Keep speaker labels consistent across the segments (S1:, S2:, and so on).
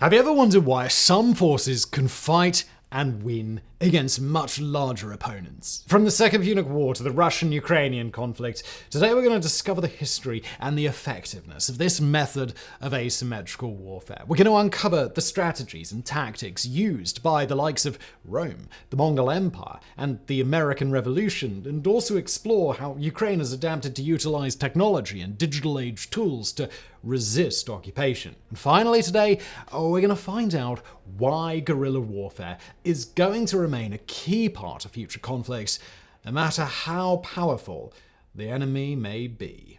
S1: Have you ever wondered why some forces can fight and win against much larger opponents. From the Second Punic War to the Russian Ukrainian conflict, today we're going to discover the history and the effectiveness of this method of asymmetrical warfare. We're going to uncover the strategies and tactics used by the likes of Rome, the Mongol Empire, and the American Revolution, and also explore how Ukraine has adapted to utilize technology and digital age tools to resist occupation. And finally today, oh, we're going to find out why guerrilla warfare is going to remain a key part of future conflicts, no matter how powerful the enemy may be.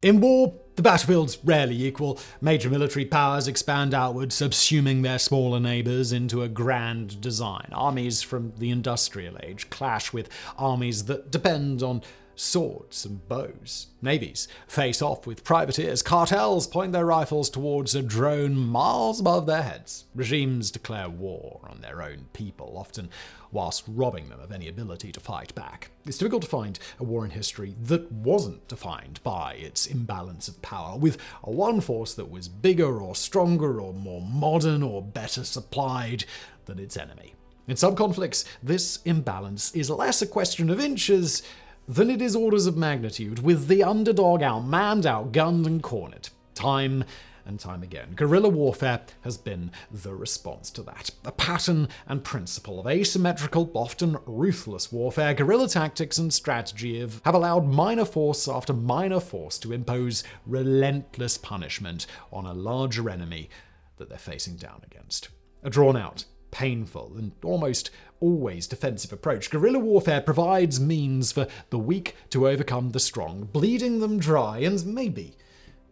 S1: In war, the battlefields rarely equal. Major military powers expand outward, subsuming their smaller neighbors into a grand design. Armies from the industrial age clash with armies that depend on swords and bows. Navies face off with privateers. Cartels point their rifles towards a drone miles above their heads. Regimes declare war on their own people, often whilst robbing them of any ability to fight back. It's difficult to find a war in history that wasn't defined by its imbalance of power, with one force that was bigger or stronger or more modern or better supplied than its enemy. In some conflicts, this imbalance is less a question of inches than it is orders of magnitude, with the underdog outmanned, outgunned, and cornered. Time and time again. Guerrilla warfare has been the response to that. A pattern and principle of asymmetrical, often ruthless warfare, guerrilla tactics and strategy have allowed minor force after minor force to impose relentless punishment on a larger enemy that they're facing down against. A drawn out, painful, and almost always defensive approach, guerrilla warfare provides means for the weak to overcome the strong, bleeding them dry and maybe,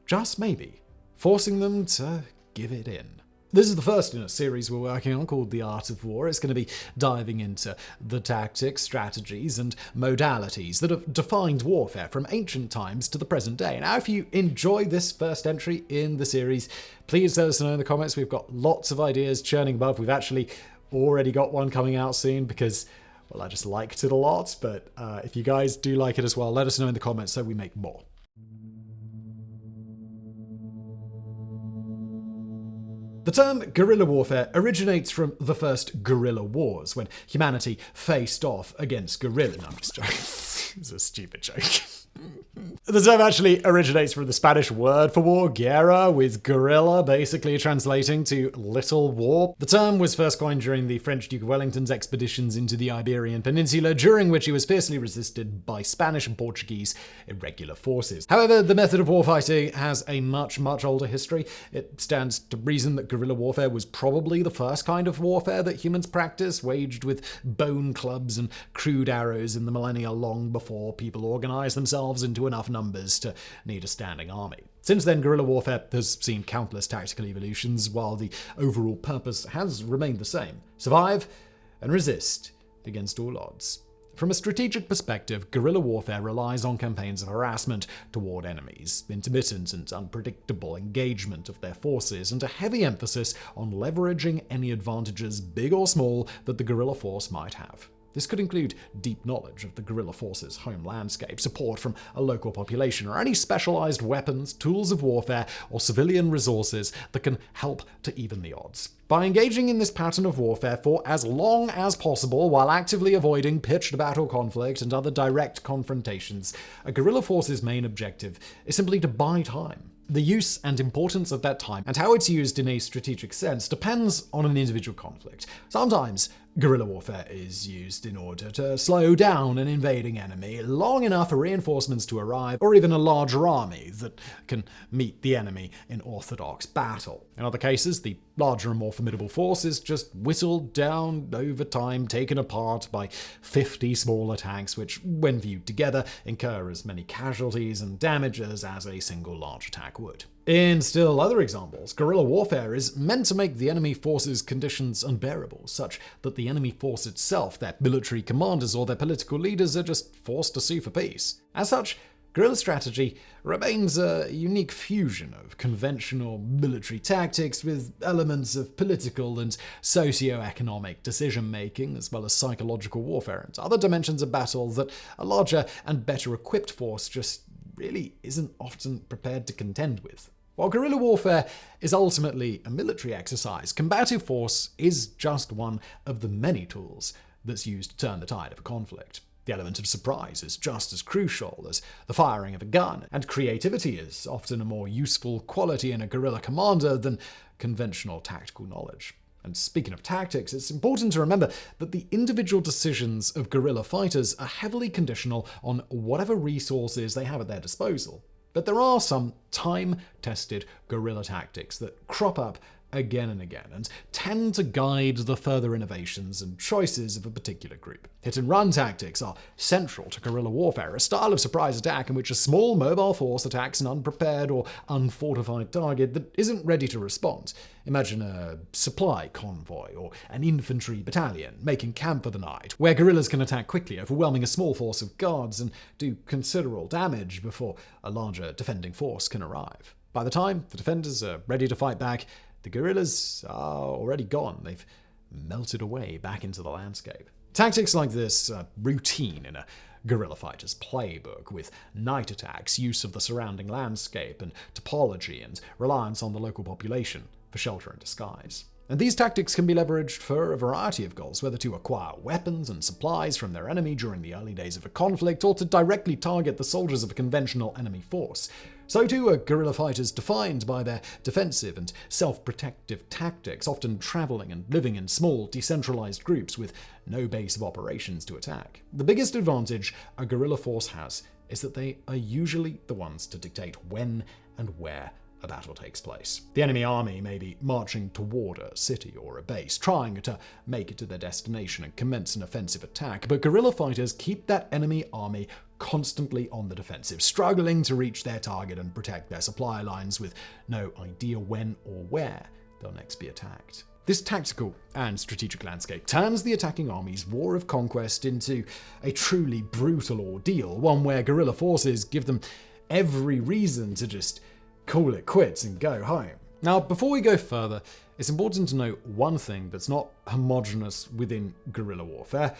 S1: just maybe, forcing them to give it in. This is the first in a series we're working on called The Art of War. It's going to be diving into the tactics, strategies, and modalities that have defined warfare from ancient times to the present day. Now, if you enjoy this first entry in the series, please let us know in the comments. We've got lots of ideas churning above. We've actually already got one coming out soon because well, I just liked it a lot, but uh, if you guys do like it as well, let us know in the comments so we make more. The term guerrilla warfare originates from the first guerrilla wars, when humanity faced off against gorilla. No, I'm just joking. it's a stupid joke. The term actually originates from the Spanish word for war, guerra, with guerrilla basically translating to little war. The term was first coined during the French Duke of Wellington's expeditions into the Iberian Peninsula, during which he was fiercely resisted by Spanish and Portuguese irregular forces. However, the method of warfighting has a much, much older history. It stands to reason that guerrilla warfare was probably the first kind of warfare that humans practiced, waged with bone clubs and crude arrows in the millennia long before people organized themselves into enough numbers to need a standing army. Since then, guerrilla warfare has seen countless tactical evolutions, while the overall purpose has remained the same survive and resist against all odds. From a strategic perspective, guerrilla warfare relies on campaigns of harassment toward enemies, intermittent and unpredictable engagement of their forces, and a heavy emphasis on leveraging any advantages, big or small, that the guerrilla force might have. This could include deep knowledge of the guerrilla force's home landscape, support from a local population, or any specialized weapons, tools of warfare, or civilian resources that can help to even the odds. By engaging in this pattern of warfare for as long as possible while actively avoiding pitched battle conflict and other direct confrontations, a guerrilla force's main objective is simply to buy time. The use and importance of that time and how it's used in a strategic sense depends on an individual conflict. Sometimes Guerrilla warfare is used in order to slow down an invading enemy long enough for reinforcements to arrive, or even a larger army that can meet the enemy in orthodox battle. In other cases, the larger and more formidable force is just whittled down over time, taken apart by 50 smaller tanks, which, when viewed together, incur as many casualties and damages as a single large attack would. In still other examples, guerrilla warfare is meant to make the enemy force's conditions unbearable, such that the enemy force itself, their military commanders, or their political leaders are just forced to sue for peace. As such, guerrilla strategy remains a unique fusion of conventional military tactics with elements of political and socio-economic decision-making, as well as psychological warfare and other dimensions of battle that a larger and better equipped force just really isn't often prepared to contend with. While guerrilla warfare is ultimately a military exercise, combative force is just one of the many tools that's used to turn the tide of a conflict. The element of surprise is just as crucial as the firing of a gun, and creativity is often a more useful quality in a guerrilla commander than conventional tactical knowledge. And speaking of tactics, it's important to remember that the individual decisions of guerrilla fighters are heavily conditional on whatever resources they have at their disposal. But there are some time tested guerrilla tactics that crop up again and again, and tend to guide the further innovations and choices of a particular group. Hit and run tactics are central to guerrilla warfare, a style of surprise attack in which a small mobile force attacks an unprepared or unfortified target that isn't ready to respond. Imagine a supply convoy or an infantry battalion making camp for the night, where guerrillas can attack quickly, overwhelming a small force of guards and do considerable damage before a larger defending force can arrive. By the time the defenders are ready to fight back, the guerrillas are already gone. They've melted away back into the landscape. Tactics like this are routine in a guerrilla fighter's playbook, with night attacks, use of the surrounding landscape and topology, and reliance on the local population for shelter and disguise. And these tactics can be leveraged for a variety of goals, whether to acquire weapons and supplies from their enemy during the early days of a conflict, or to directly target the soldiers of a conventional enemy force. So too are guerrilla fighters defined by their defensive and self-protective tactics, often traveling and living in small, decentralized groups with no base of operations to attack. The biggest advantage a guerrilla force has is that they are usually the ones to dictate when and where a battle takes place. The enemy army may be marching toward a city or a base, trying to make it to their destination and commence an offensive attack, but guerrilla fighters keep that enemy army constantly on the defensive, struggling to reach their target and protect their supply lines with no idea when or where they'll next be attacked. This tactical and strategic landscape turns the attacking army's war of conquest into a truly brutal ordeal, one where guerrilla forces give them every reason to just call it quits and go home. Now, before we go further, it's important to note one thing that's not homogenous within guerrilla warfare,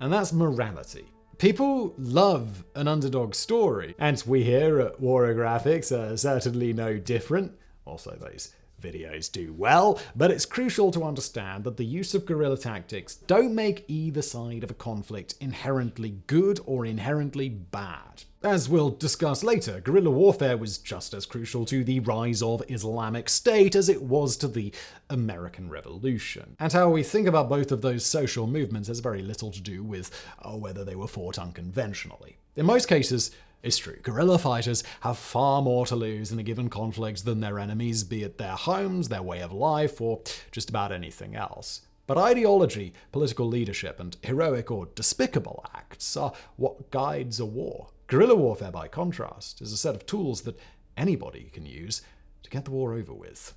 S1: and that's morality. People love an underdog story, and we here at Warographics are certainly no different. Also, those videos do well, but it's crucial to understand that the use of guerrilla tactics don't make either side of a conflict inherently good or inherently bad. As we'll discuss later, guerrilla warfare was just as crucial to the rise of Islamic State as it was to the American Revolution. And how we think about both of those social movements has very little to do with oh, whether they were fought unconventionally. In most cases, it's true. Guerrilla fighters have far more to lose in a given conflict than their enemies, be it their homes, their way of life, or just about anything else. But ideology, political leadership, and heroic or despicable acts are what guides a war. Guerrilla warfare, by contrast, is a set of tools that anybody can use to get the war over with.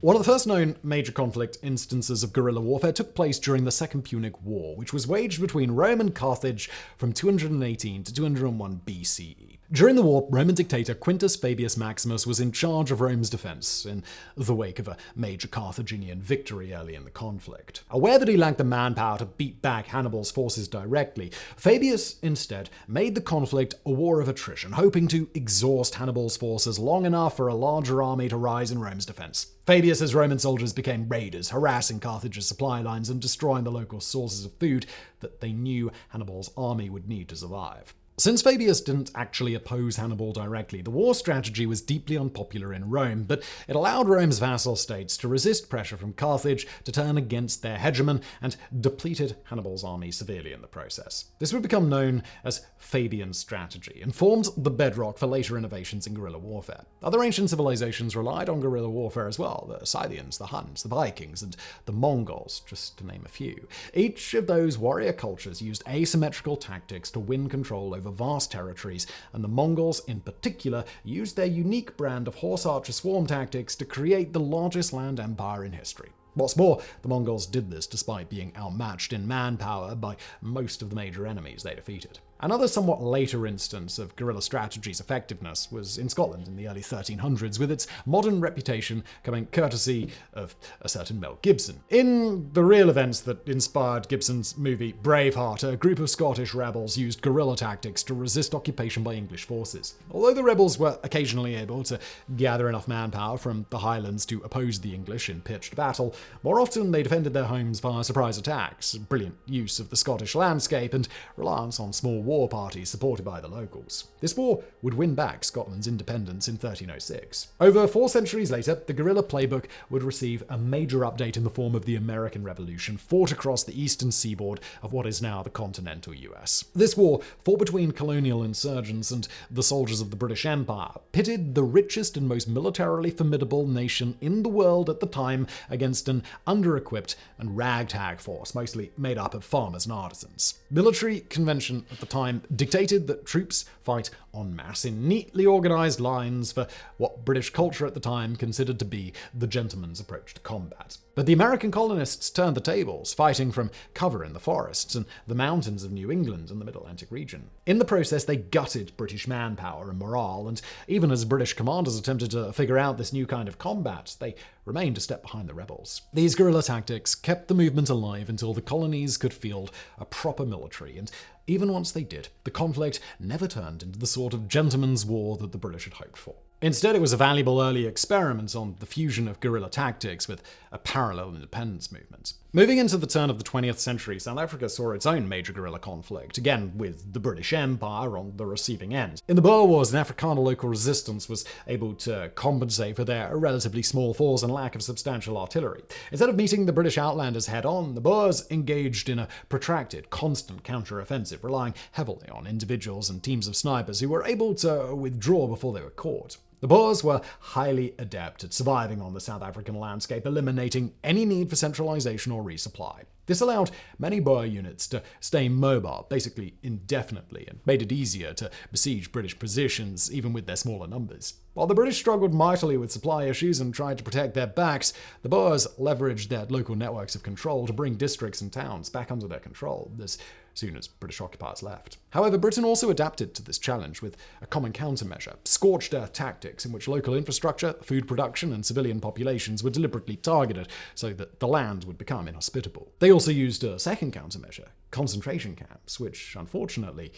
S1: One of the first known major conflict instances of guerrilla warfare took place during the Second Punic War, which was waged between Rome and Carthage from 218 to 201 BCE. During the war, Roman dictator Quintus Fabius Maximus was in charge of Rome's defense in the wake of a major Carthaginian victory early in the conflict. Aware that he lacked the manpower to beat back Hannibal's forces directly, Fabius instead made the conflict a war of attrition, hoping to exhaust Hannibal's forces long enough for a larger army to rise in Rome's defense. Fabius's Roman soldiers became raiders, harassing Carthage's supply lines and destroying the local sources of food that they knew Hannibal's army would need to survive. Since Fabius didn't actually oppose Hannibal directly, the war strategy was deeply unpopular in Rome, but it allowed Rome's vassal states to resist pressure from Carthage to turn against their hegemon and depleted Hannibal's army severely in the process. This would become known as Fabian strategy and formed the bedrock for later innovations in guerrilla warfare. Other ancient civilizations relied on guerrilla warfare as well, the Scythians, the Huns, the Vikings, and the Mongols, just to name a few. Each of those warrior cultures used asymmetrical tactics to win control over over vast territories, and the Mongols in particular used their unique brand of horse archer swarm tactics to create the largest land empire in history. What's more, the Mongols did this despite being outmatched in manpower by most of the major enemies they defeated. Another somewhat later instance of guerrilla strategy's effectiveness was in Scotland in the early 1300s, with its modern reputation coming courtesy of a certain Mel Gibson. In the real events that inspired Gibson's movie Braveheart, a group of Scottish rebels used guerrilla tactics to resist occupation by English forces. Although the rebels were occasionally able to gather enough manpower from the Highlands to oppose the English in pitched battle, more often they defended their homes via surprise attacks, brilliant use of the Scottish landscape, and reliance on small war parties supported by the locals. This war would win back Scotland's independence in 1306. Over four centuries later, the guerrilla playbook would receive a major update in the form of the American Revolution, fought across the eastern seaboard of what is now the continental US. This war, fought between colonial insurgents and the soldiers of the British Empire, pitted the richest and most militarily formidable nation in the world at the time against an under-equipped and ragtag force, mostly made up of farmers and artisans. Military convention at the time dictated that troops fight en masse in neatly organized lines for what British culture at the time considered to be the gentleman's approach to combat. But the American colonists turned the tables, fighting from cover in the forests and the mountains of New England and the Mid Atlantic region. In the process, they gutted British manpower and morale, and even as British commanders attempted to figure out this new kind of combat, they remained a step behind the rebels. These guerrilla tactics kept the movement alive until the colonies could field a proper military, and even once they did, the conflict never turned into the sort of gentleman's war that the British had hoped for. Instead, it was a valuable early experiment on the fusion of guerrilla tactics with a parallel independence movement. Moving into the turn of the 20th century, South Africa saw its own major guerrilla conflict, again with the British Empire on the receiving end. In the Boer Wars, an Afrikaner local resistance was able to compensate for their relatively small force and lack of substantial artillery. Instead of meeting the British Outlanders head on, the Boers engaged in a protracted, constant counter-offensive, relying heavily on individuals and teams of snipers who were able to withdraw before they were caught. The Boers were highly adept at surviving on the South African landscape, eliminating any need for centralization or resupply. This allowed many Boer units to stay mobile, basically indefinitely, and made it easier to besiege British positions even with their smaller numbers. While the British struggled mightily with supply issues and tried to protect their backs, the Boers leveraged their local networks of control to bring districts and towns back under their control. As soon as British occupiers left. However, Britain also adapted to this challenge with a common countermeasure scorched earth tactics, in which local infrastructure, food production, and civilian populations were deliberately targeted so that the land would become inhospitable. They also used a second countermeasure concentration camps, which unfortunately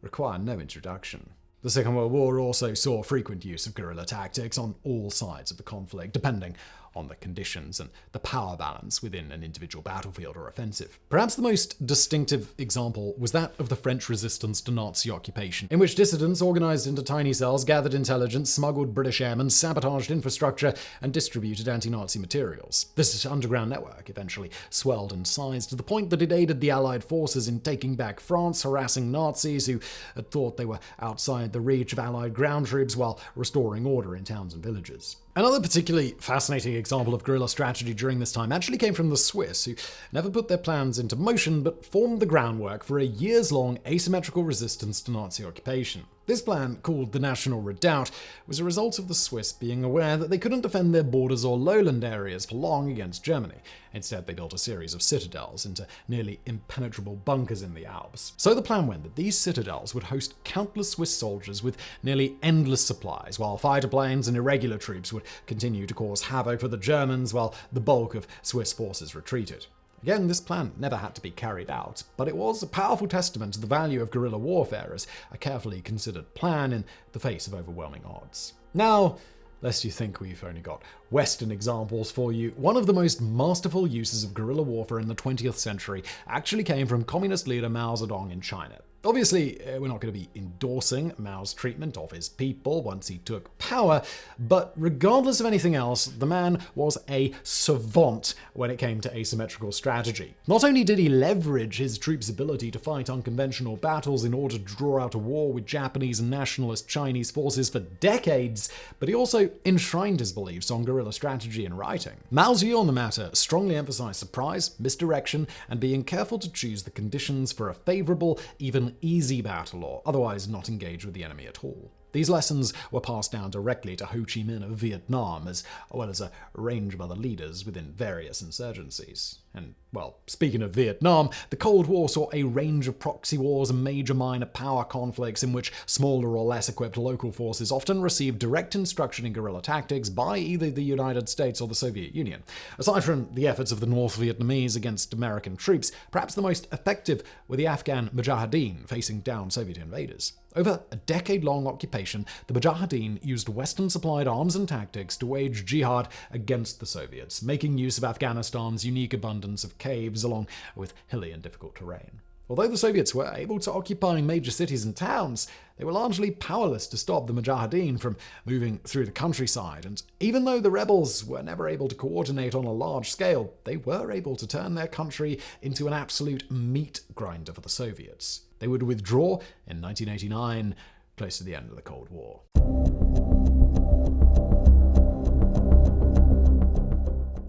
S1: require no introduction. The Second World War also saw frequent use of guerrilla tactics on all sides of the conflict, depending on the conditions and the power balance within an individual battlefield or offensive. Perhaps the most distinctive example was that of the French resistance to Nazi occupation, in which dissidents organized into tiny cells gathered intelligence, smuggled British airmen, sabotaged infrastructure, and distributed anti-Nazi materials. This underground network eventually swelled in size to the point that it aided the Allied forces in taking back France, harassing Nazis who had thought they were outside the reach of Allied ground troops while restoring order in towns and villages. Another particularly fascinating example of guerrilla strategy during this time actually came from the Swiss, who never put their plans into motion but formed the groundwork for a years long asymmetrical resistance to Nazi occupation. This plan, called the National Redoubt, was a result of the Swiss being aware that they couldn't defend their borders or lowland areas for long against Germany. Instead, they built a series of citadels into nearly impenetrable bunkers in the Alps. So the plan went that these citadels would host countless Swiss soldiers with nearly endless supplies, while fighter planes and irregular troops would continue to cause havoc for the Germans while the bulk of Swiss forces retreated. Again, this plan never had to be carried out, but it was a powerful testament to the value of guerrilla warfare as a carefully considered plan in the face of overwhelming odds. Now, lest you think we've only got Western examples for you, one of the most masterful uses of guerrilla warfare in the 20th century actually came from communist leader Mao Zedong in China. Obviously, uh, we're not going to be endorsing Mao's treatment of his people once he took power, but regardless of anything else, the man was a savant when it came to asymmetrical strategy. Not only did he leverage his troops' ability to fight unconventional battles in order to draw out a war with Japanese and nationalist Chinese forces for decades, but he also enshrined his beliefs on guerrilla strategy in writing. Mao's view on the matter strongly emphasized surprise, misdirection, and being careful to choose the conditions for a favorable, even easy battle or otherwise not engage with the enemy at all. These lessons were passed down directly to Ho Chi Minh of Vietnam, as well as a range of other leaders within various insurgencies. And, well, speaking of Vietnam, the Cold War saw a range of proxy wars and major minor power conflicts in which smaller or less equipped local forces often received direct instruction in guerrilla tactics by either the United States or the Soviet Union. Aside from the efforts of the North Vietnamese against American troops, perhaps the most effective were the Afghan Mujahideen facing down Soviet invaders. Over a decade long occupation, the Mujahideen used Western supplied arms and tactics to wage jihad against the Soviets, making use of Afghanistan's unique abundance of caves along with hilly and difficult terrain. Although the Soviets were able to occupy major cities and towns, they were largely powerless to stop the Mujahideen from moving through the countryside, and even though the rebels were never able to coordinate on a large scale, they were able to turn their country into an absolute meat grinder for the Soviets. They would withdraw in 1989, close to the end of the Cold War.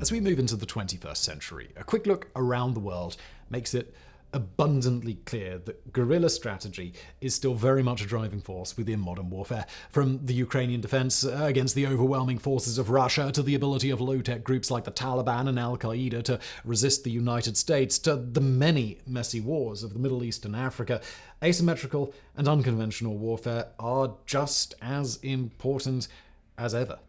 S1: As we move into the 21st century, a quick look around the world makes it abundantly clear that guerrilla strategy is still very much a driving force within modern warfare. From the Ukrainian defense uh, against the overwhelming forces of Russia to the ability of low tech groups like the Taliban and Al Qaeda to resist the United States to the many messy wars of the Middle East and Africa, asymmetrical and unconventional warfare are just as important as ever.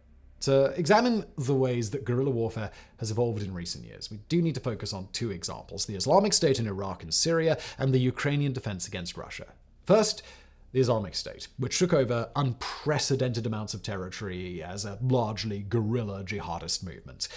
S1: To examine the ways that guerrilla warfare has evolved in recent years, we do need to focus on two examples the Islamic State in Iraq and Syria, and the Ukrainian defense against Russia. First, the Islamic State, which took over unprecedented amounts of territory as a largely guerrilla jihadist movement.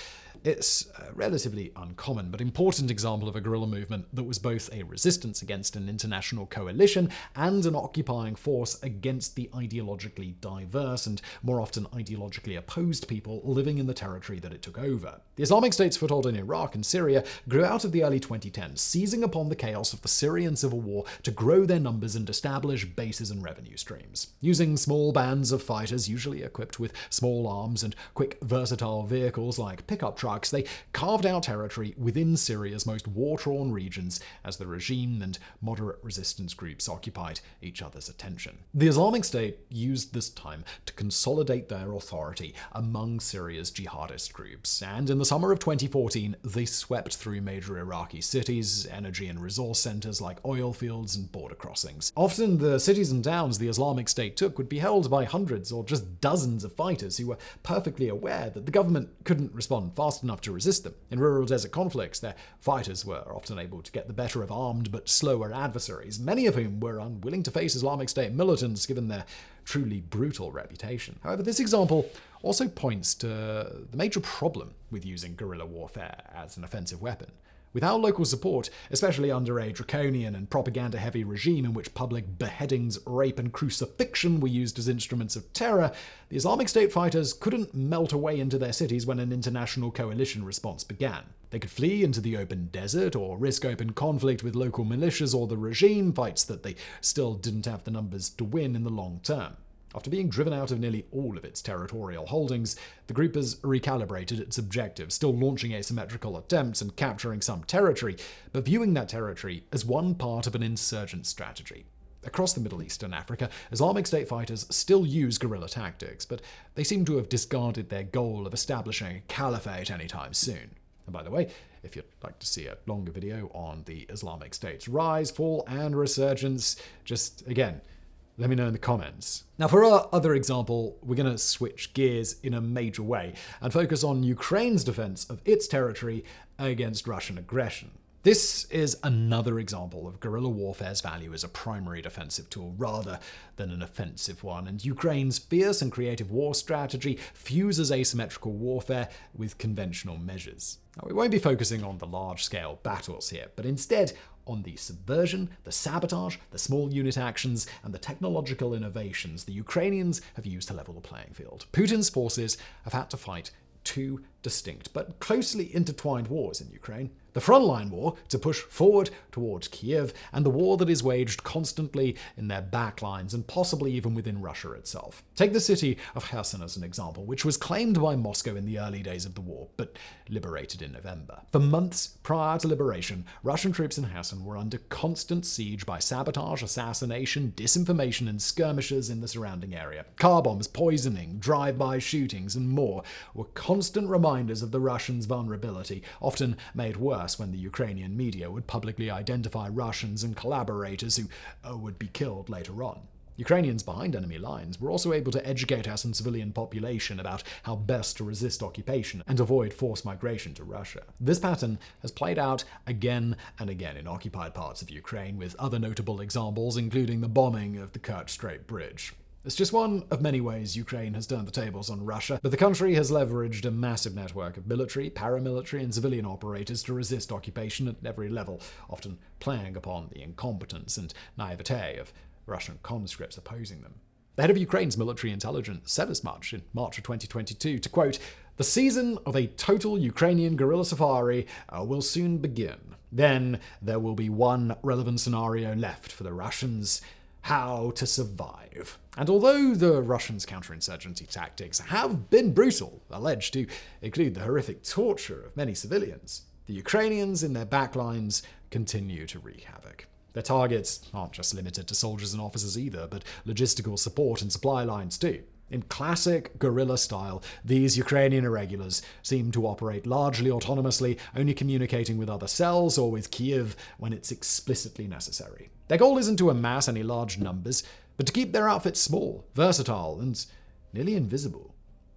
S1: It's a relatively uncommon but important example of a guerrilla movement that was both a resistance against an international coalition and an occupying force against the ideologically diverse and more often ideologically opposed people living in the territory that it took over. The Islamic State's foothold in Iraq and Syria grew out of the early 2010s, seizing upon the chaos of the Syrian civil war to grow their numbers and establish bases and revenue streams. Using small bands of fighters, usually equipped with small arms and quick, versatile vehicles like pickup trucks, they carved out territory within Syria's most war torn regions as the regime and moderate resistance groups occupied each other's attention. The Islamic State used this time to consolidate their authority among Syria's jihadist groups, and in the summer of 2014, they swept through major Iraqi cities, energy and resource centers like oil fields and border crossings. Often, the cities and towns the Islamic State took would be held by hundreds or just dozens of fighters who were perfectly aware that the government couldn't respond fast fast enough to resist them. In rural desert conflicts, their fighters were often able to get the better of armed but slower adversaries, many of whom were unwilling to face Islamic State militants given their truly brutal reputation. However, this example also points to the major problem with using guerrilla warfare as an offensive weapon. Without local support, especially under a draconian and propaganda heavy regime in which public beheadings, rape, and crucifixion were used as instruments of terror, the Islamic State fighters couldn't melt away into their cities when an international coalition response began. They could flee into the open desert or risk open conflict with local militias or the regime, fights that they still didn't have the numbers to win in the long term. After being driven out of nearly all of its territorial holdings, the group has recalibrated its objectives, still launching asymmetrical attempts and capturing some territory, but viewing that territory as one part of an insurgent strategy. Across the Middle East and Africa, Islamic State fighters still use guerrilla tactics, but they seem to have discarded their goal of establishing a caliphate anytime soon. And by the way, if you'd like to see a longer video on the Islamic State's rise, fall, and resurgence, just again, let me know in the comments. Now, for our other example, we're going to switch gears in a major way and focus on Ukraine's defense of its territory against Russian aggression. This is another example of guerrilla warfare's value as a primary defensive tool rather than an offensive one, and Ukraine's fierce and creative war strategy fuses asymmetrical warfare with conventional measures. Now, we won't be focusing on the large scale battles here, but instead on the subversion, the sabotage, the small unit actions, and the technological innovations the Ukrainians have used to level the playing field. Putin's forces have had to fight two distinct but closely intertwined wars in Ukraine the frontline war to push forward towards Kiev, and the war that is waged constantly in their backlines and possibly even within Russia itself. Take the city of Kherson as an example, which was claimed by Moscow in the early days of the war, but liberated in November. For months prior to liberation, Russian troops in Kherson were under constant siege by sabotage, assassination, disinformation, and skirmishes in the surrounding area. Car bombs, poisoning, drive-by shootings, and more were constant reminders of the Russians' vulnerability, often made worse when the Ukrainian media would publicly identify Russians and collaborators who uh, would be killed later on. Ukrainians behind enemy lines were also able to educate us and civilian population about how best to resist occupation and avoid forced migration to Russia. This pattern has played out again and again in occupied parts of Ukraine, with other notable examples including the bombing of the Kerch Strait Bridge. It's just one of many ways Ukraine has turned the tables on Russia, but the country has leveraged a massive network of military, paramilitary, and civilian operators to resist occupation at every level, often playing upon the incompetence and naivete of Russian conscripts opposing them. The head of Ukraine's military intelligence said as much in March of 2022 to quote, The season of a total Ukrainian guerrilla safari uh, will soon begin. Then there will be one relevant scenario left for the Russians how to survive. And although the Russians' counterinsurgency tactics have been brutal, alleged to include the horrific torture of many civilians, the Ukrainians in their backlines continue to wreak havoc. Their targets aren't just limited to soldiers and officers either, but logistical support and supply lines too. In classic guerrilla style, these Ukrainian irregulars seem to operate largely autonomously, only communicating with other cells or with Kiev when it's explicitly necessary. Their goal isn't to amass any large numbers, but to keep their outfits small, versatile, and nearly invisible.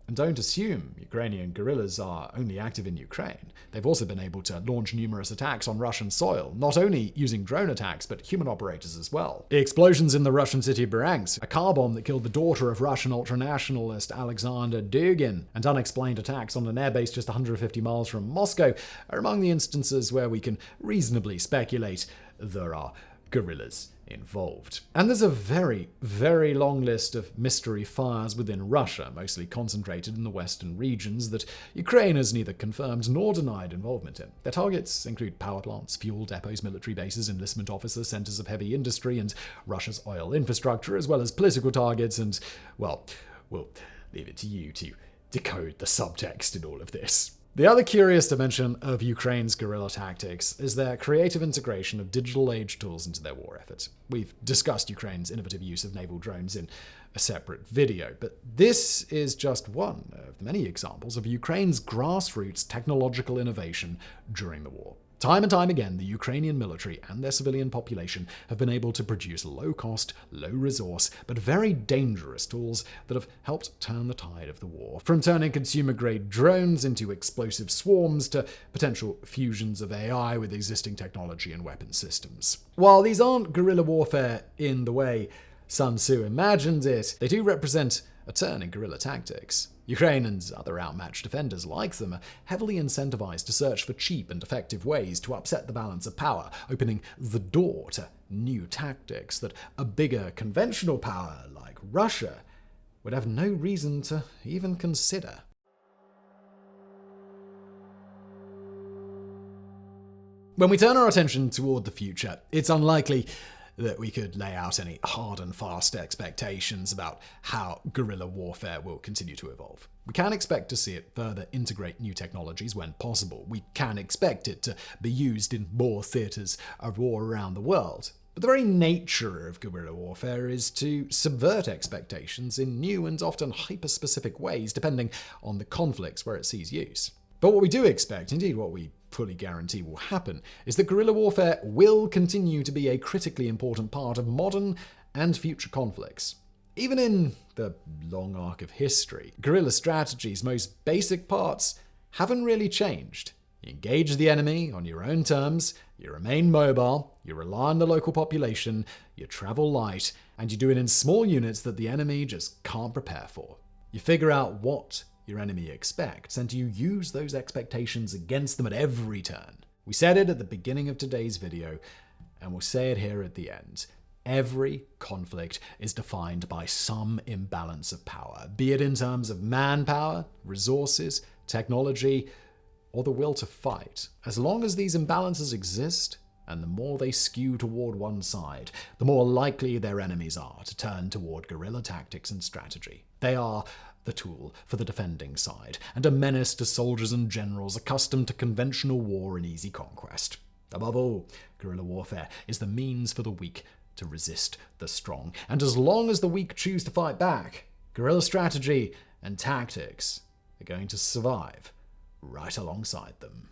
S1: And don't assume Ukrainian guerrillas are only active in Ukraine. They've also been able to launch numerous attacks on Russian soil, not only using drone attacks, but human operators as well. The explosions in the Russian city of Bryansk, a car bomb that killed the daughter of Russian ultranationalist Alexander Dugin, and unexplained attacks on an airbase just 150 miles from Moscow are among the instances where we can reasonably speculate there are guerrillas involved. And there's a very, very long list of mystery fires within Russia, mostly concentrated in the western regions, that Ukraine has neither confirmed nor denied involvement in. Their targets include power plants, fuel depots, military bases, enlistment officers, centers of heavy industry, and Russia's oil infrastructure, as well as political targets, and, well, we'll leave it to you to decode the subtext in all of this. The other curious dimension of Ukraine's guerrilla tactics is their creative integration of digital age tools into their war efforts. We've discussed Ukraine's innovative use of naval drones in a separate video, but this is just one of many examples of Ukraine's grassroots technological innovation during the war. Time and time again, the Ukrainian military and their civilian population have been able to produce low cost, low resource, but very dangerous tools that have helped turn the tide of the war. From turning consumer grade drones into explosive swarms to potential fusions of AI with existing technology and weapon systems. While these aren't guerrilla warfare in the way Sun Tzu imagined it, they do represent a turn in guerrilla tactics. Ukraine and other outmatched defenders like them are heavily incentivized to search for cheap and effective ways to upset the balance of power, opening the door to new tactics that a bigger conventional power like Russia would have no reason to even consider. When we turn our attention toward the future, it's unlikely that we could lay out any hard and fast expectations about how guerrilla warfare will continue to evolve. We can expect to see it further integrate new technologies when possible. We can expect it to be used in more theaters of war around the world. But the very nature of guerrilla warfare is to subvert expectations in new and often hyper-specific ways depending on the conflicts where it sees use. But what we do expect, indeed what we fully guarantee will happen, is that guerrilla warfare will continue to be a critically important part of modern and future conflicts. Even in the long arc of history, guerrilla strategy's most basic parts haven't really changed. You engage the enemy on your own terms, you remain mobile, you rely on the local population, you travel light, and you do it in small units that the enemy just can't prepare for. You figure out what your enemy expects, and you use those expectations against them at every turn. We said it at the beginning of today's video, and we'll say it here at the end. Every conflict is defined by some imbalance of power, be it in terms of manpower, resources, technology, or the will to fight. As long as these imbalances exist, and the more they skew toward one side, the more likely their enemies are to turn toward guerrilla tactics and strategy. They are the tool for the defending side, and a menace to soldiers and generals accustomed to conventional war and easy conquest. Above all, guerrilla warfare is the means for the weak to resist the strong, and as long as the weak choose to fight back, guerrilla strategy and tactics are going to survive right alongside them.